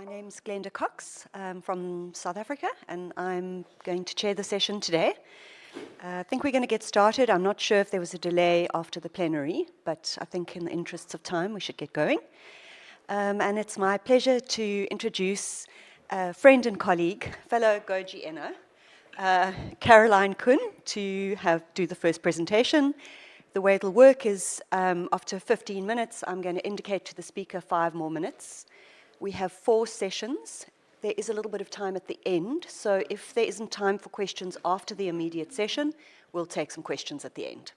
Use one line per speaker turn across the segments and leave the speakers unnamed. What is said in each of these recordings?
My name's Glenda Cox um, from South Africa, and I'm going to chair the session today. Uh, I think we're going to get started. I'm not sure if there was a delay after the plenary, but I think in the interests of time, we should get going. Um, and it's my pleasure to introduce a friend and colleague, fellow Goji Eno, uh, Caroline Kuhn, to have do the first presentation. The way it'll work is um, after 15 minutes, I'm going to indicate to the speaker five more minutes. We have four sessions. There is a little bit of time at the end, so if there isn't time for questions after the immediate session, we'll take some questions at the end.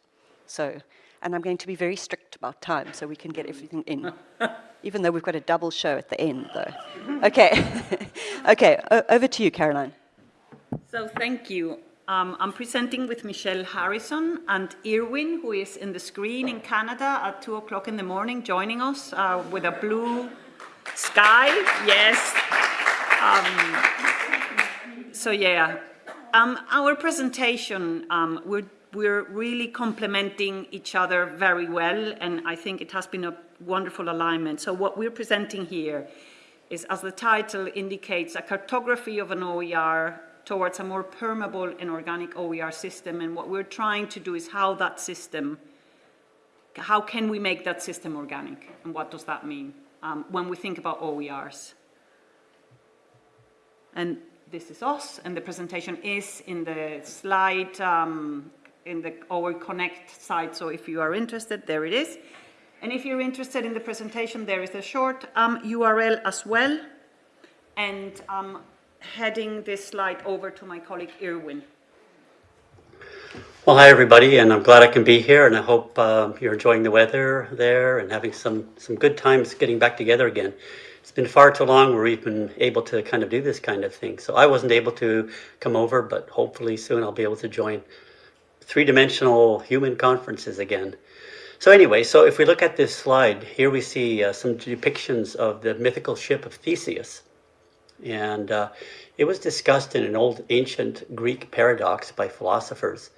So, and I'm going to be very strict about time so we can get everything in, even though we've got a double show at the end, though. Okay, okay, over to you, Caroline.
So thank you. Um, I'm presenting with Michelle Harrison and Irwin, who is in the screen in Canada at 2 o'clock in the morning, joining us uh, with a blue sky. Yes. Um, so yeah, um, our presentation, um, we're, we're really complementing each other very well, and I think it has been a wonderful alignment. So what we're presenting here is, as the title indicates, a cartography of an OER towards a more permeable and organic OER system. And what we're trying to do is how that system, how can we make that system organic? And what does that mean um, when we think about OERs? And this is us, and the presentation is in the slide, um, in the OER Connect site. So if you are interested, there it is. And if you're interested in the presentation, there is a short um, URL as well. And I'm heading this slide over to my colleague Irwin.
Well, hi everybody, and I'm glad I can be here, and I hope uh, you're enjoying the weather there and having some some good times getting back together again. It's been far too long where we've been able to kind of do this kind of thing. So I wasn't able to come over, but hopefully soon I'll be able to join three-dimensional human conferences again. So anyway, so if we look at this slide, here we see uh, some depictions of the mythical ship of Theseus. And uh, it was discussed in an old ancient Greek paradox by philosophers.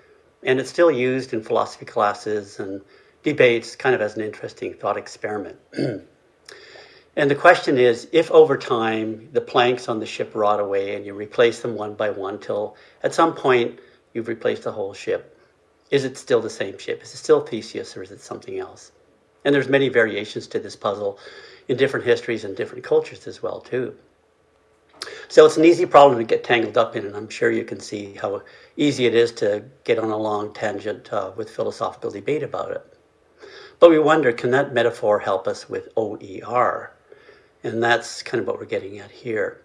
And it's still used in philosophy classes and debates kind of as an interesting thought experiment. and the question is, if over time the planks on the ship rot away and you replace them one by one till at some point you've replaced the whole ship, is it still the same ship? Is it still Theseus or is it something else? And there's many variations to this puzzle in different histories and different cultures as well too. So it's an easy problem to get tangled up in, and I'm sure you can see how easy it is to get on a long tangent uh, with philosophical debate about it. But we wonder, can that metaphor help us with OER? And that's kind of what we're getting at here.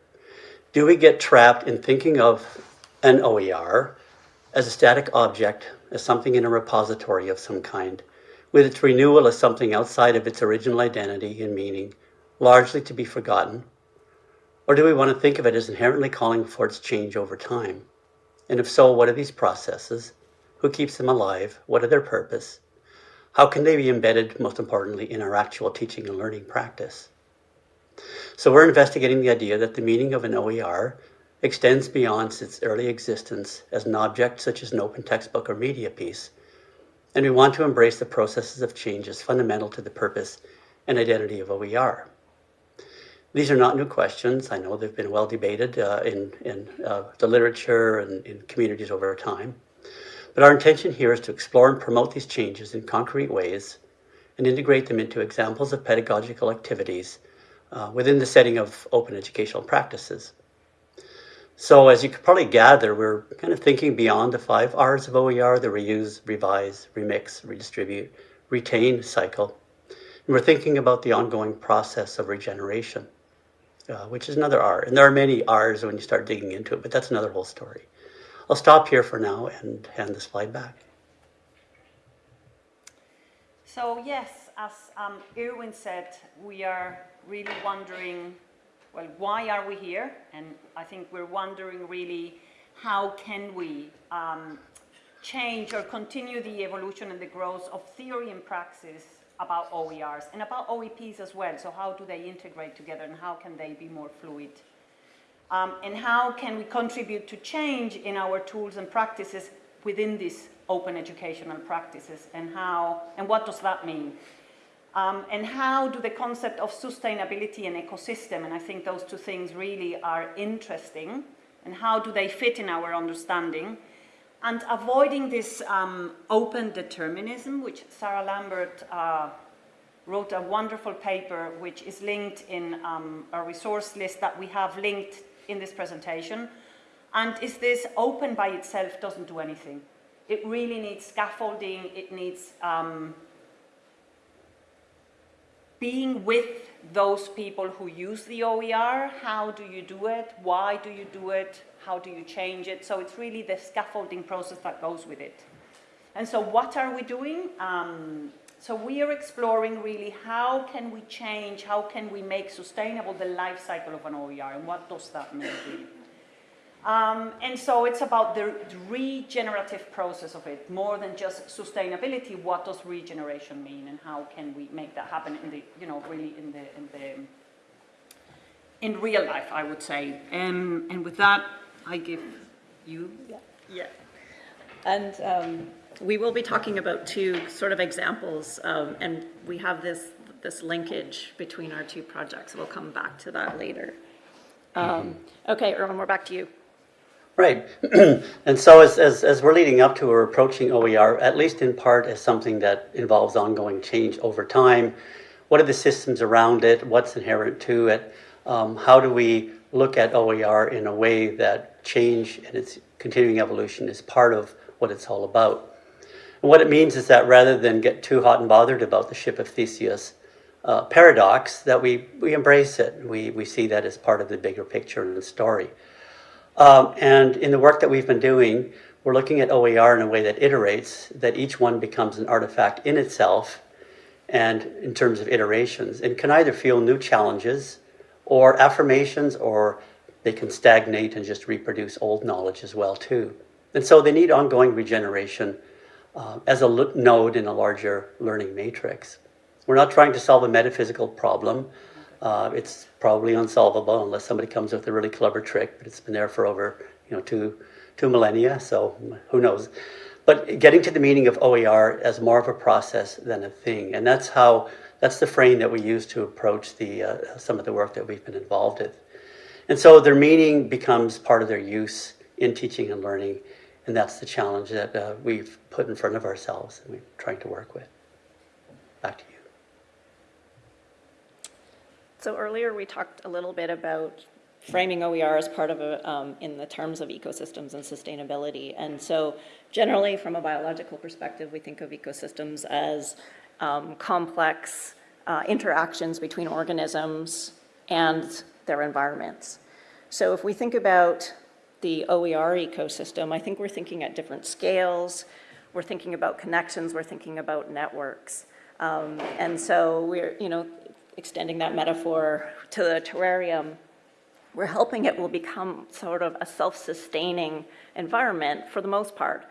Do we get trapped in thinking of an OER as a static object, as something in a repository of some kind, with its renewal as something outside of its original identity and meaning, largely to be forgotten, or do we want to think of it as inherently calling for its change over time? And if so, what are these processes? Who keeps them alive? What are their purpose? How can they be embedded, most importantly, in our actual teaching and learning practice? So we're investigating the idea that the meaning of an OER extends beyond its early existence as an object such as an open textbook or media piece, and we want to embrace the processes of change as fundamental to the purpose and identity of OER. These are not new questions. I know they've been well debated uh, in, in uh, the literature and in communities over time. But our intention here is to explore and promote these changes in concrete ways and integrate them into examples of pedagogical activities uh, within the setting of open educational practices. So as you could probably gather, we're kind of thinking beyond the five R's of OER, the reuse, revise, remix, redistribute, retain cycle. And we're thinking about the ongoing process of regeneration uh, which is another R. And there are many R's when you start digging into it, but that's another whole story. I'll stop here for now and hand the slide back.
So yes, as um, Irwin said, we are really wondering, well, why are we here? And I think we're wondering really, how can we um, change or continue the evolution and the growth of theory and praxis about OERs and about OEPs as well. So how do they integrate together and how can they be more fluid? Um, and how can we contribute to change in our tools and practices within these open educational practices and how and what does that mean? Um, and how do the concept of sustainability and ecosystem, and I think those two things really are interesting, and how do they fit in our understanding, and avoiding this um, open determinism, which Sarah Lambert uh, wrote a wonderful paper, which is linked in um, a resource list that we have linked in this presentation. And is this open by itself doesn't do anything. It really needs scaffolding, it needs um, being with those people who use the OER, how do you do it, why do you do it, how do you change it, so it's really the scaffolding process that goes with it. And so what are we doing? Um, so we are exploring really how can we change, how can we make sustainable the life cycle of an OER, and what does that mean? Um, and so it's about the regenerative process of it, more than just sustainability. What does regeneration mean, and how can we make that happen in the, you know, really in the in the in real life? I would say. Um, and with that, I give you.
Yeah. yeah. And um, we will be talking about two sort of examples, um, and we have this this linkage between our two projects. We'll come back to that later. Um, okay, Irwin, we're back to you.
Right. and so as, as, as we're leading up to or approaching OER, at least in part as something that involves ongoing change over time, what are the systems around it? What's inherent to it? Um, how do we look at OER in a way that change and its continuing evolution is part of what it's all about? And what it means is that rather than get too hot and bothered about the ship of Theseus uh, paradox, that we, we embrace it. We, we see that as part of the bigger picture and the story. Um, and in the work that we've been doing, we're looking at OER in a way that iterates, that each one becomes an artifact in itself and in terms of iterations, and can either feel new challenges or affirmations, or they can stagnate and just reproduce old knowledge as well too. And so they need ongoing regeneration uh, as a node in a larger learning matrix. We're not trying to solve a metaphysical problem. Uh, it's probably unsolvable unless somebody comes with a really clever trick, but it's been there for over, you know, two, two millennia, so who knows. But getting to the meaning of OER as more of a process than a thing, and that's how, that's the frame that we use to approach the, uh, some of the work that we've been involved with. And so their meaning becomes part of their use in teaching and learning, and that's the challenge that uh, we've put in front of ourselves and we're trying to work with. Back to you.
So earlier we talked a little bit about framing OER as part of a, um, in the terms of ecosystems and sustainability. And so generally from a biological perspective, we think of ecosystems as um, complex uh, interactions between organisms and their environments. So if we think about the OER ecosystem, I think we're thinking at different scales, we're thinking about connections, we're thinking about networks. Um, and so we're, you know, extending that metaphor to the terrarium, we're helping it will become sort of a self-sustaining environment for the most part.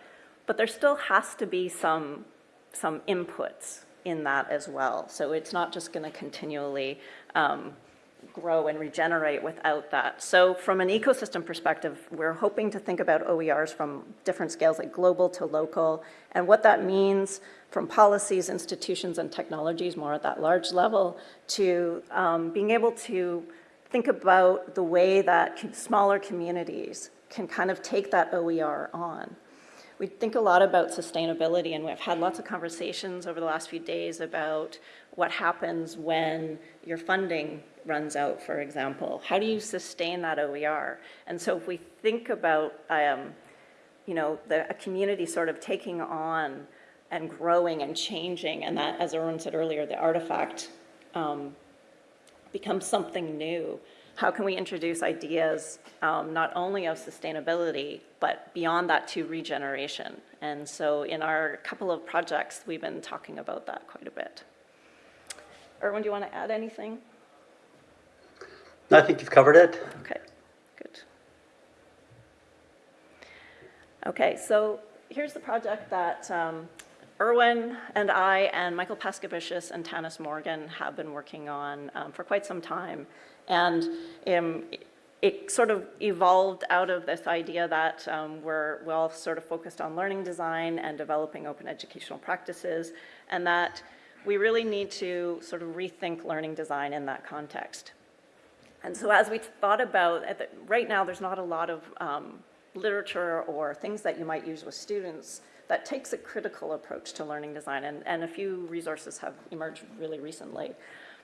But there still has to be some, some inputs in that as well. So it's not just going to continually um, grow and regenerate without that. So from an ecosystem perspective, we're hoping to think about OERs from different scales, like global to local, and what that means from policies, institutions, and technologies, more at that large level, to um, being able to think about the way that smaller communities can kind of take that OER on. We think a lot about sustainability, and we've had lots of conversations over the last few days about what happens when your funding runs out, for example. How do you sustain that OER? And so if we think about, um, you know, the, a community sort of taking on and growing and changing, and that, as Irwin said earlier, the artifact um, becomes something new. How can we introduce ideas um, not only of sustainability, but beyond that to regeneration? And so in our couple of projects, we've been talking about that quite a bit. Irwin, do you want to add anything?
I think you've covered it.
Okay, good. Okay, so here's the project that um, Irwin and I and Michael Paskevicius and Tanis Morgan have been working on um, for quite some time. And um, it sort of evolved out of this idea that um, we're all sort of focused on learning design and developing open educational practices, and that we really need to sort of rethink learning design in that context. And so as we thought about, the, right now, there's not a lot of um, literature or things that you might use with students that takes a critical approach to learning design, and, and a few resources have emerged really recently.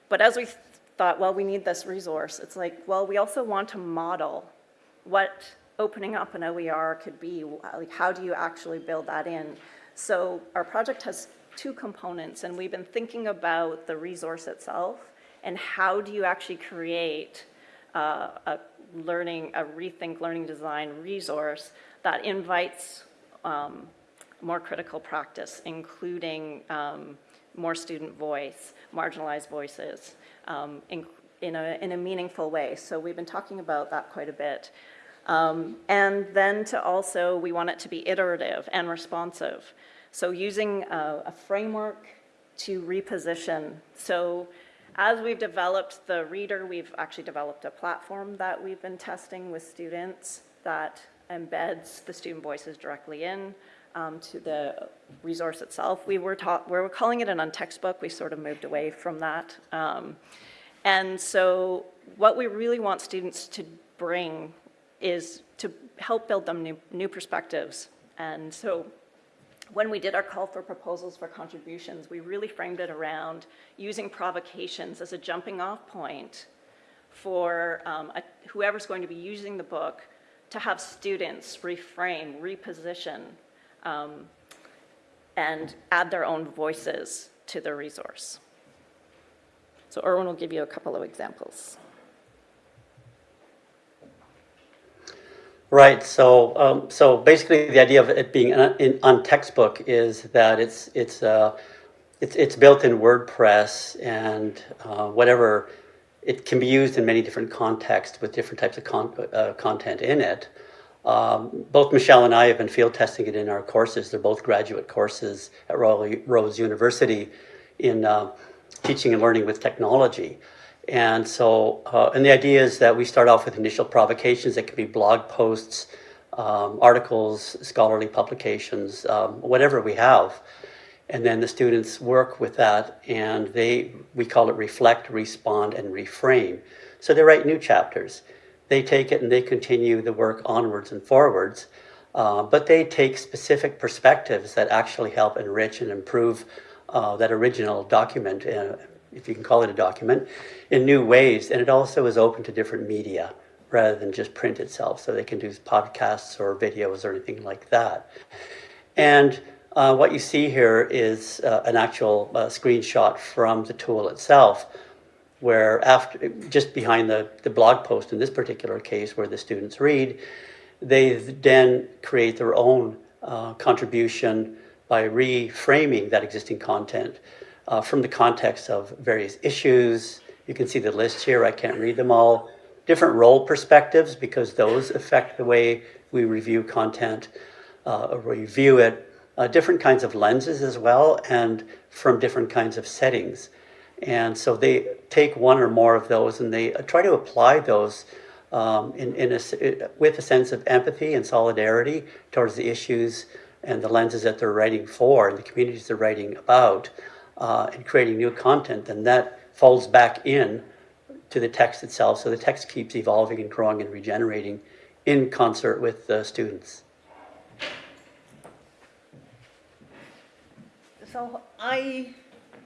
But as we thought, well, we need this resource, it's like, well, we also want to model what opening up an OER could be, like how do you actually build that in? So our project has two components, and we've been thinking about the resource itself and how do you actually create uh, a learning, a rethink learning design resource that invites um, more critical practice, including um, more student voice, marginalized voices, um, in, in, a, in a meaningful way. So we've been talking about that quite a bit. Um, and then to also, we want it to be iterative and responsive. So using a, a framework to reposition. So as we've developed the reader, we've actually developed a platform that we've been testing with students that embeds the student voices directly in um, to the resource itself. We were taught, we were calling it an untextbook. We sort of moved away from that. Um, and so what we really want students to bring is to help build them new, new perspectives. And so when we did our call for proposals for contributions, we really framed it around using provocations as a jumping off point for um, a, whoever's going to be using the book to have students reframe, reposition, um, and add their own voices to the resource. So Irwin will give you a couple of examples.
Right. So, um, so basically, the idea of it being on, in, on textbook is that it's it's uh, it's it's built in WordPress and uh, whatever. It can be used in many different contexts with different types of con uh, content in it. Um, both Michelle and I have been field testing it in our courses. They're both graduate courses at Royal Roads University in uh, teaching and learning with technology. And so, uh, and the idea is that we start off with initial provocations that could be blog posts, um, articles, scholarly publications, um, whatever we have. And then the students work with that and they, we call it reflect, respond, and reframe. So they write new chapters. They take it and they continue the work onwards and forwards. Uh, but they take specific perspectives that actually help enrich and improve uh, that original document uh, if you can call it a document, in new ways. And it also is open to different media rather than just print itself. So they can do podcasts or videos or anything like that. And uh, what you see here is uh, an actual uh, screenshot from the tool itself, where after just behind the, the blog post in this particular case where the students read, they then create their own uh, contribution by reframing that existing content uh, from the context of various issues. You can see the list here, I can't read them all. Different role perspectives because those affect the way we review content, uh, review it. Uh, different kinds of lenses as well and from different kinds of settings. And so they take one or more of those and they try to apply those um, in, in a, with a sense of empathy and solidarity towards the issues and the lenses that they're writing for and the communities they're writing about uh, and creating new content, then that folds back in to the text itself. So the text keeps evolving and growing and regenerating in concert with the students.
So I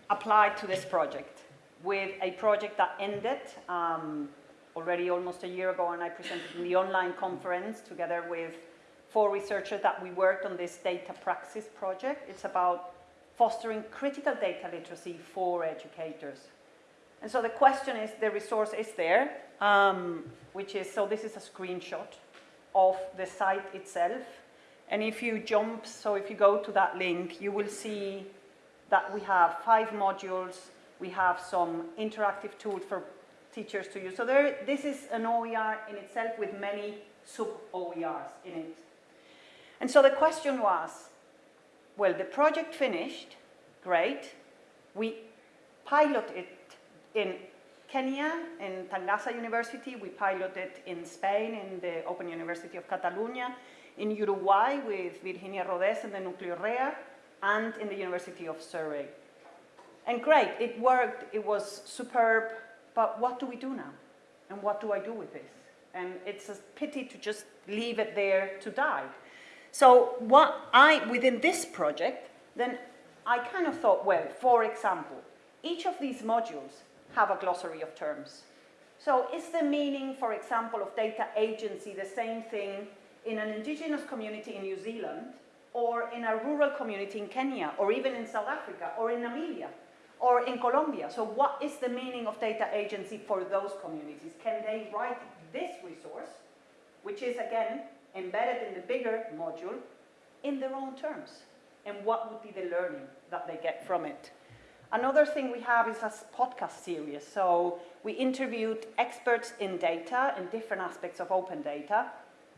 applied to this project with a project that ended um, already almost a year ago and I presented in the online conference together with four researchers that we worked on this data praxis project. It's about fostering critical data literacy for educators. And so the question is, the resource is there, um, which is, so this is a screenshot of the site itself. And if you jump, so if you go to that link, you will see that we have five modules, we have some interactive tools for teachers to use. So there, this is an OER in itself with many sub-OERs in it. And so the question was, well, the project finished, great. We piloted it in Kenya, in Tangaza University. We piloted it in Spain, in the Open University of Catalonia, in Uruguay with Virginia Rodés and the Núcleo REA, and in the University of Surrey. And great, it worked, it was superb, but what do we do now? And what do I do with this? And it's a pity to just leave it there to die. So what I, within this project, then I kind of thought, well, for example, each of these modules have a glossary of terms. So is the meaning, for example, of data agency the same thing in an indigenous community in New Zealand or in a rural community in Kenya or even in South Africa or in Namibia or in Colombia? So what is the meaning of data agency for those communities? Can they write this resource, which is again embedded in the bigger module, in their own terms? And what would be the learning that they get from it? Another thing we have is a podcast series. So we interviewed experts in data and different aspects of open data.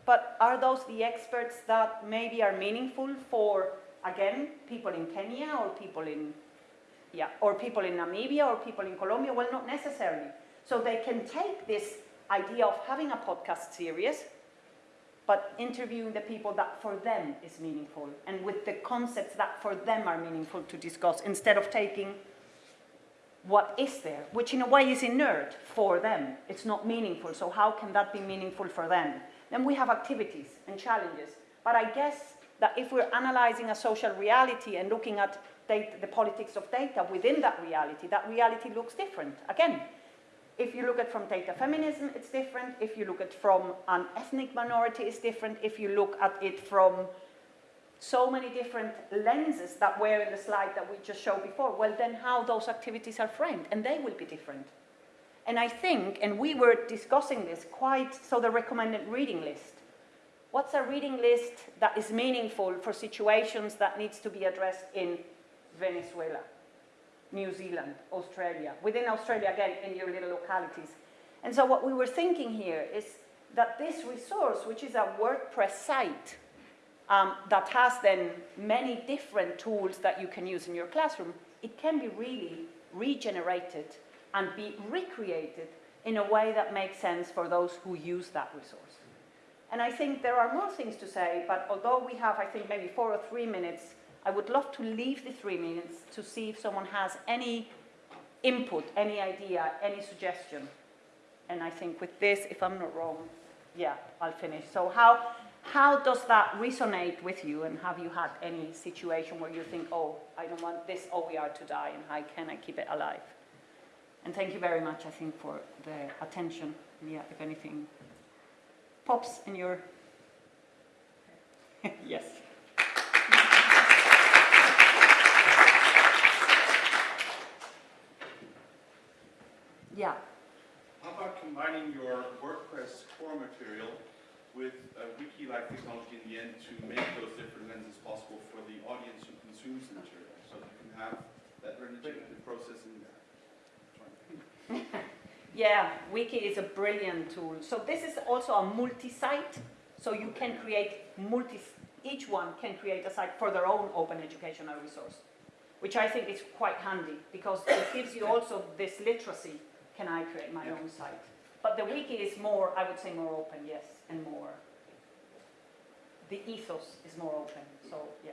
But are those the experts that maybe are meaningful for, again, people in Kenya or people in, yeah, or people in Namibia or people in Colombia? Well, not necessarily. So they can take this idea of having a podcast series but interviewing the people that for them is meaningful and with the concepts that for them are meaningful to discuss instead of taking what is there, which in a way is inert for them. It's not meaningful, so how can that be meaningful for them? Then we have activities and challenges. But I guess that if we're analyzing a social reality and looking at data, the politics of data within that reality, that reality looks different. Again, if you look at from data feminism, it's different. If you look at from an ethnic minority, it's different. If you look at it from so many different lenses that were in the slide that we just showed before, well, then how those activities are framed, and they will be different. And I think, and we were discussing this quite, so the recommended reading list. What's a reading list that is meaningful for situations that needs to be addressed in Venezuela? New Zealand, Australia, within Australia again in your little localities. And so what we were thinking here is that this resource, which is a WordPress site, um, that has then many different tools that you can use in your classroom, it can be really regenerated and be recreated in a way that makes sense for those who use that resource. And I think there are more things to say, but although we have, I think, maybe four or three minutes I would love to leave the three minutes to see if someone has any input, any idea, any suggestion. And I think with this, if I'm not wrong, yeah, I'll finish. So how, how does that resonate with you? And have you had any situation where you think, oh, I don't want this oh, OER to die, and how can I keep it alive? And thank you very much, I think, for the attention. Yeah, if anything pops in your... yes. Yeah.
How about combining your WordPress core material with a wiki-like technology in the end to make those different lenses possible for the audience who consumes the material, so you can have that regenerative process in there.
Yeah, Wiki is a brilliant tool. So this is also a multi-site, so you can create multi, each one can create a site for their own open educational resource, which I think is quite handy because it gives you also this literacy can I create my own site? But the wiki is more, I would say more open, yes, and more, the ethos is more open, so yeah.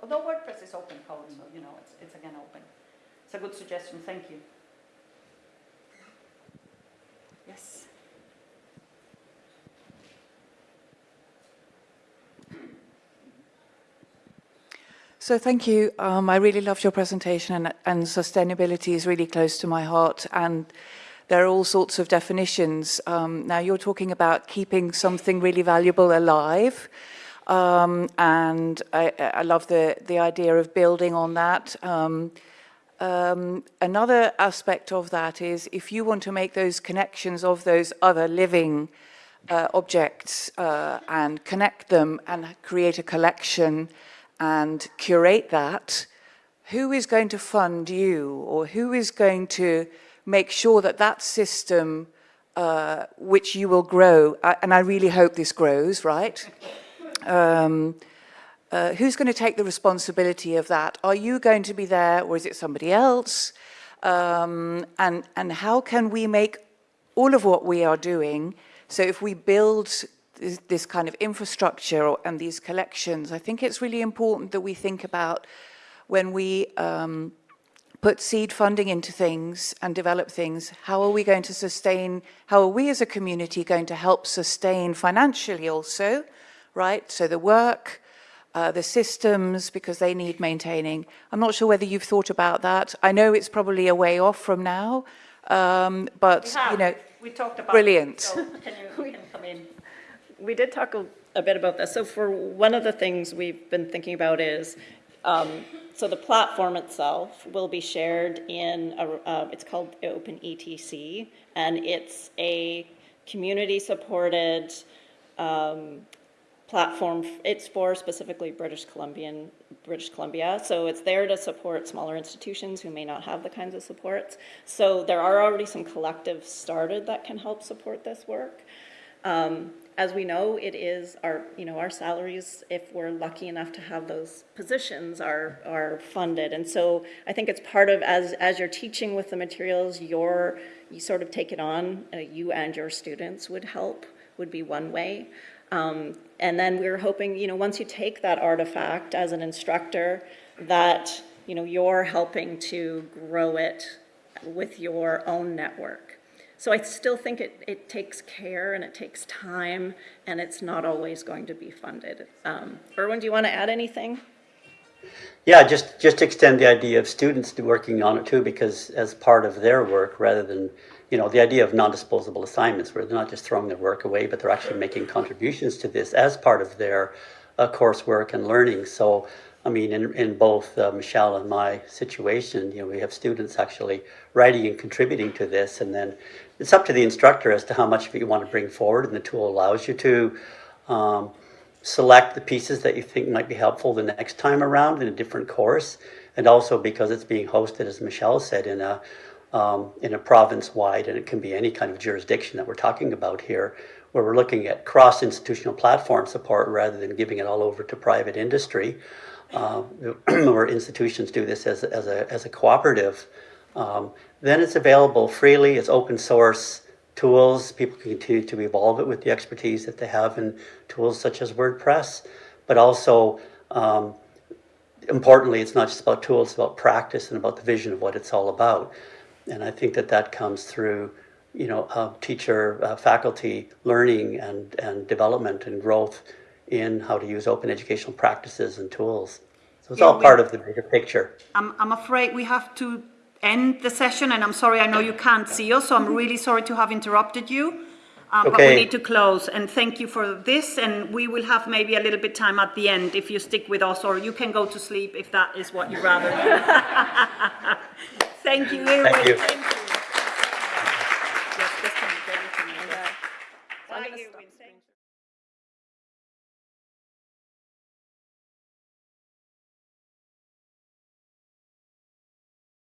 Although WordPress is open code, so you know, it's, it's again open. It's a good suggestion, thank you. Yes.
So thank you. Um, I really loved your presentation and, and sustainability is really close to my heart and there are all sorts of definitions. Um, now you're talking about keeping something really valuable alive um, and I, I, love the, the idea of building on that. Um, um, another aspect of that is if you want to make those connections of those other living uh, objects uh, and connect them and create a collection and curate that, who is going to fund you or who is going to make sure that that system uh, which you will grow, and I really hope this grows, right? Um, uh, who's going to take the responsibility of that? Are you going to be there or is it somebody else? Um, and, and how can we make all of what we are doing, so if we build this, this kind of infrastructure or, and these collections, I think it's really important that we think about when we um, put seed funding into things and develop things, how are we going to sustain, how are we as a community going to help sustain financially also, right? So the work, uh, the systems, because they need maintaining. I'm not sure whether you've thought about that. I know it's probably a way off from now, um, but, you know,
We talked about.
brilliant.
So Can you, can come in?
We did talk a, a bit about this. So for one of the things we've been thinking about is, um, so the platform itself will be shared in a, uh, it's called Open ETC, and it's a community-supported, um, platform. It's for specifically British Columbian, British Columbia. So it's there to support smaller institutions who may not have the kinds of supports. So there are already some collectives started that can help support this work. Um, as we know, it is our, you know, our salaries, if we're lucky enough to have those positions, are, are funded. And so I think it's part of, as, as you're teaching with the materials, you're, you sort of take it on, uh, you and your students would help, would be one way. Um, and then we're hoping, you know, once you take that artifact as an instructor, that, you know, you're helping to grow it with your own network. So I still think it, it takes care and it takes time, and it's not always going to be funded. Um, Irwin, do you want to add anything?
Yeah, just, just extend the idea of students working on it too, because as part of their work, rather than, you know, the idea of non-disposable assignments, where they're not just throwing their work away, but they're actually making contributions to this as part of their uh, coursework and learning. So, I mean, in, in both uh, Michelle and my situation, you know, we have students actually writing and contributing to this, and then it's up to the instructor as to how much of it you want to bring forward, and the tool allows you to. Um, select the pieces that you think might be helpful the next time around in a different course, and also because it's being hosted, as Michelle said, in a um, in a province-wide, and it can be any kind of jurisdiction that we're talking about here, where we're looking at cross-institutional platform support rather than giving it all over to private industry, uh, where institutions do this as, as, a, as a cooperative. Um, then it's available freely, it's open source, tools. People can continue to evolve it with the expertise that they have in tools such as WordPress. But also, um, importantly, it's not just about tools, it's about practice and about the vision of what it's all about. And I think that that comes through, you know, uh, teacher, uh, faculty learning and, and development and growth in how to use open educational practices and tools. So it's
Yeah,
all part of the bigger picture.
I'm, I'm afraid we have to end the session, and I'm sorry, I know you can't see us, so I'm really sorry to have interrupted you. Um, But we need to close, and thank you for this, and we will have maybe a little bit time at the end if you stick with us, or you can go to sleep if that is what you rather. Thank you.
Thank you.
Thank you.